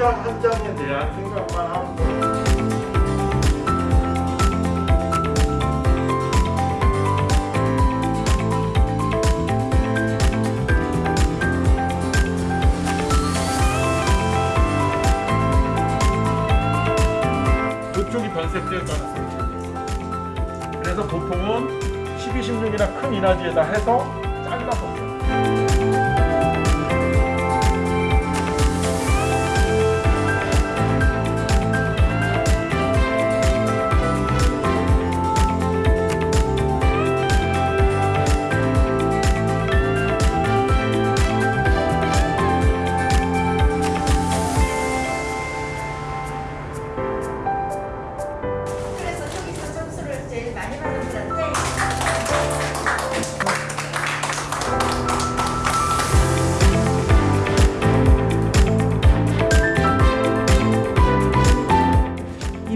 장 한 장에 대한 생각만 거예요. 이쪽이 변색될 가능성이 있어요. 그래서 보통은 12, 16이나 큰 이나지에다 해서 잘라서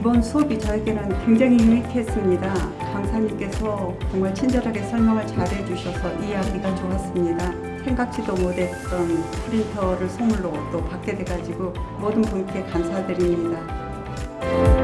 이번 수업이 저에게는 굉장히 유익했습니다. 강사님께서 정말 친절하게 설명을 잘해 주셔서 이해하기가 좋았습니다. 생각지도 못했던 프린터를 선물로 또 받게 돼가지고 모든 분께 감사드립니다.